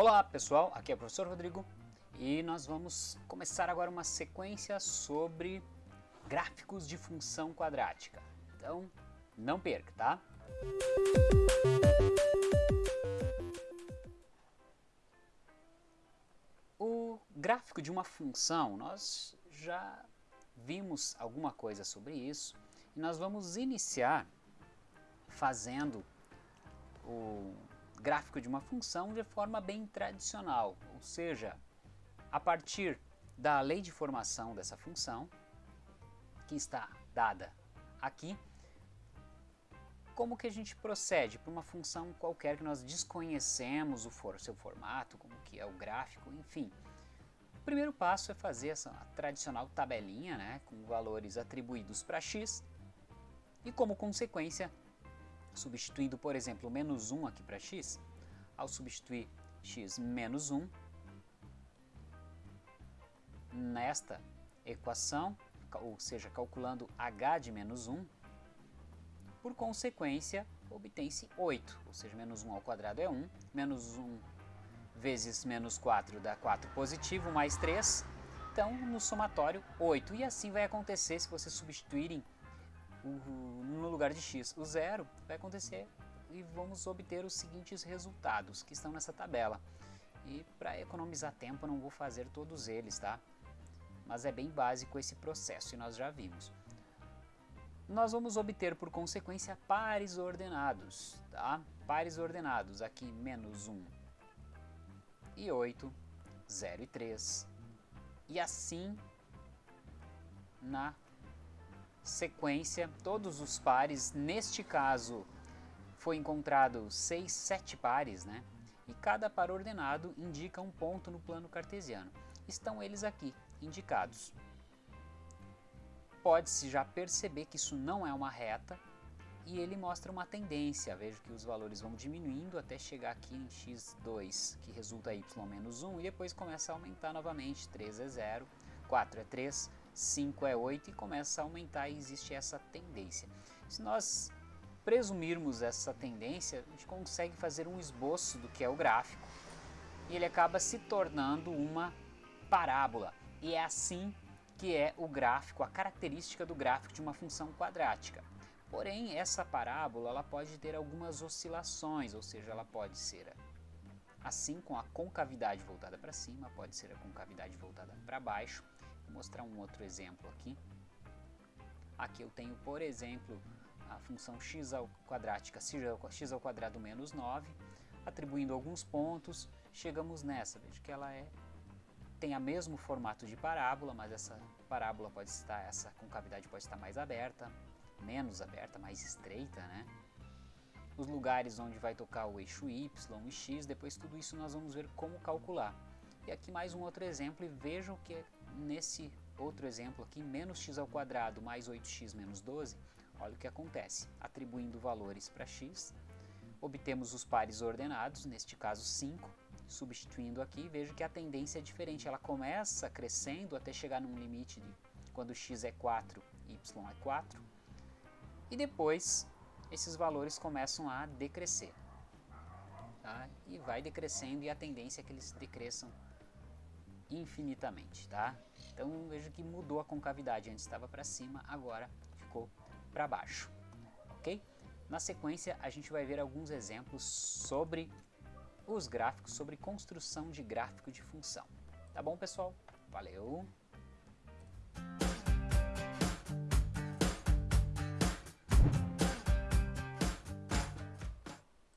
Olá pessoal, aqui é o professor Rodrigo e nós vamos começar agora uma sequência sobre gráficos de função quadrática. Então, não perca, tá? O gráfico de uma função, nós já vimos alguma coisa sobre isso e nós vamos iniciar fazendo o gráfico de uma função de forma bem tradicional, ou seja, a partir da lei de formação dessa função, que está dada aqui, como que a gente procede para uma função qualquer que nós desconhecemos o for, seu formato, como que é o gráfico, enfim. O primeiro passo é fazer essa tradicional tabelinha né, com valores atribuídos para x e como consequência substituindo, por exemplo, menos 1 aqui para x, ao substituir x menos 1 nesta equação, ou seja, calculando h de menos 1, por consequência, obtém-se 8, ou seja, menos 1 ao quadrado é 1, menos 1 vezes menos 4 dá 4 positivo, mais 3, então no somatório 8. E assim vai acontecer se vocês substituírem no lugar de x o zero, vai acontecer e vamos obter os seguintes resultados que estão nessa tabela. E para economizar tempo eu não vou fazer todos eles, tá? Mas é bem básico esse processo e nós já vimos. Nós vamos obter por consequência pares ordenados, tá? Pares ordenados, aqui menos 1 e 8, 0 e 3. E assim na sequência, todos os pares, neste caso foi encontrado 6, 7 pares, né? E cada par ordenado indica um ponto no plano cartesiano. Estão eles aqui, indicados. Pode-se já perceber que isso não é uma reta e ele mostra uma tendência. Vejo que os valores vão diminuindo até chegar aqui em x2, que resulta y menos 1, e depois começa a aumentar novamente. 3 é 0, 4 é 3, 5 é 8 e começa a aumentar e existe essa tendência. Se nós presumirmos essa tendência, a gente consegue fazer um esboço do que é o gráfico e ele acaba se tornando uma parábola. E é assim que é o gráfico, a característica do gráfico de uma função quadrática. Porém, essa parábola ela pode ter algumas oscilações, ou seja, ela pode ser assim com a concavidade voltada para cima, pode ser a concavidade voltada para baixo, Vou mostrar um outro exemplo aqui. Aqui eu tenho, por exemplo, a função x ao quadrática, x ao quadrado menos 9, atribuindo alguns pontos, chegamos nessa, veja que ela é tem o mesmo formato de parábola, mas essa parábola pode estar, essa concavidade pode estar mais aberta, menos aberta, mais estreita, né? Os lugares onde vai tocar o eixo y e x, depois tudo isso nós vamos ver como calcular. E aqui mais um outro exemplo e vejam que nesse outro exemplo aqui, menos x ao quadrado mais 8x menos 12, olha o que acontece. Atribuindo valores para x, obtemos os pares ordenados, neste caso 5, substituindo aqui, vejo que a tendência é diferente, ela começa crescendo até chegar num limite de quando x é 4, y é 4, e depois esses valores começam a decrescer. Tá? E vai decrescendo e a tendência é que eles decresçam infinitamente, tá? Então vejo que mudou a concavidade, antes estava para cima, agora ficou para baixo, ok? Na sequência a gente vai ver alguns exemplos sobre os gráficos, sobre construção de gráfico de função. Tá bom pessoal? Valeu!